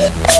Yeah.